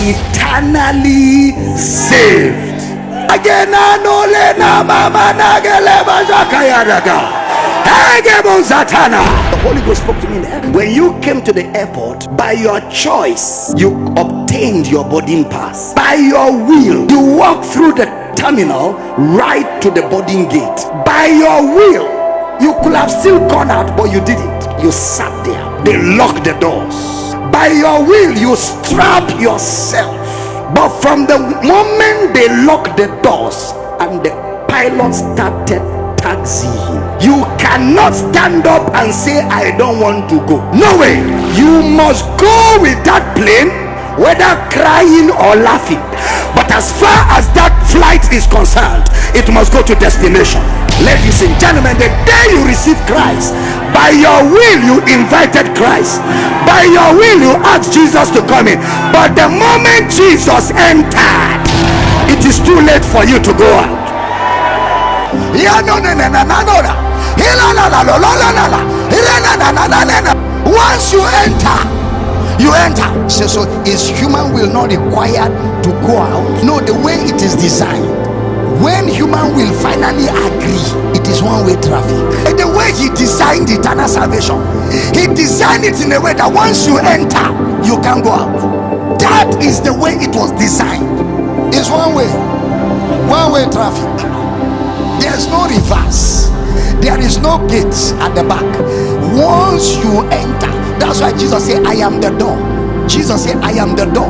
eternally saved. Again. The Holy Ghost spoke to me in. When you came to the airport, by your choice, you obtained your boarding pass. By your will, you walked through the terminal right to the boarding gate. By your will, you could have still gone out, but you didn't. You sat there. They locked the doors. By your will, you strap yourself. But from the moment they locked the doors and the pilot started taxiing, you cannot stand up and say, I don't want to go. No way. You must go with that plane, whether crying or laughing. But as far as that flight is concerned, it must go to destination. Ladies and gentlemen, the day you received Christ. By your will, you invited Christ. By your will, you asked Jesus to come in. But the moment Jesus entered, it is too late for you to go out. Once you enter, you enter so, so is human will not required to go out no the way it is designed when human will finally agree, it is one-way traffic. And the way he designed eternal salvation, he designed it in a way that once you enter, you can go out. That is the way it was designed. It's one way, one-way traffic. There's no reverse. There is no gates at the back. Once you enter, that's why Jesus said, I am the door. Jesus said, I am the door.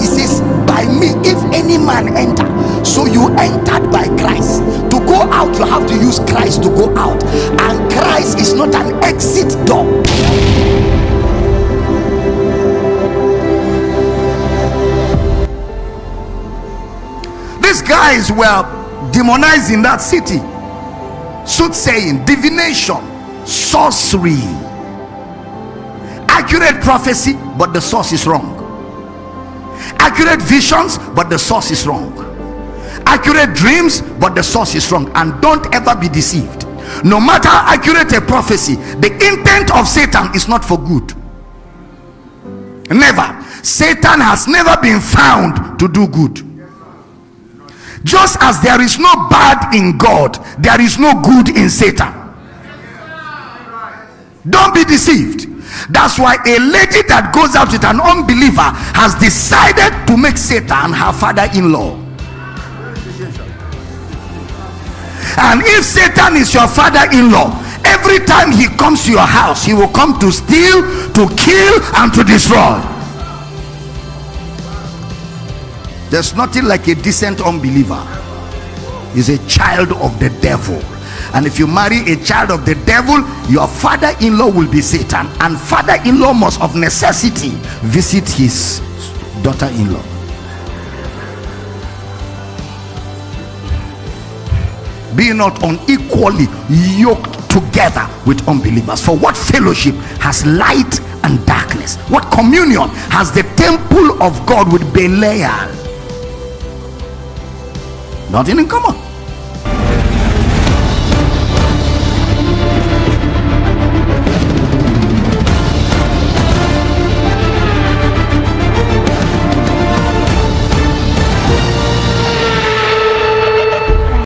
He says, By me, if any man enter, so you entered by Christ. Go out, you have to use Christ to go out, and Christ is not an exit door. These guys were demonizing that city, soothsaying, divination, sorcery, accurate prophecy, but the source is wrong. Accurate visions but the source is wrong accurate dreams but the source is wrong. And don't ever be deceived. No matter how accurate a prophecy the intent of satan is not for good. Never. Satan has never been found to do good. Just as there is no bad in god there is no good in satan. Don't be deceived. That's why a lady that goes out with an unbeliever has decided to make Satan her father-in-law. And if Satan is your father-in-law, every time he comes to your house, he will come to steal, to kill, and to destroy. There's nothing like a decent unbeliever. He's a child of the devil and if you marry a child of the devil your father-in-law will be satan and father-in-law must of necessity visit his daughter-in-law be not unequally yoked together with unbelievers. For what fellowship has light and darkness? What communion has the temple of god with belial? Nothing in common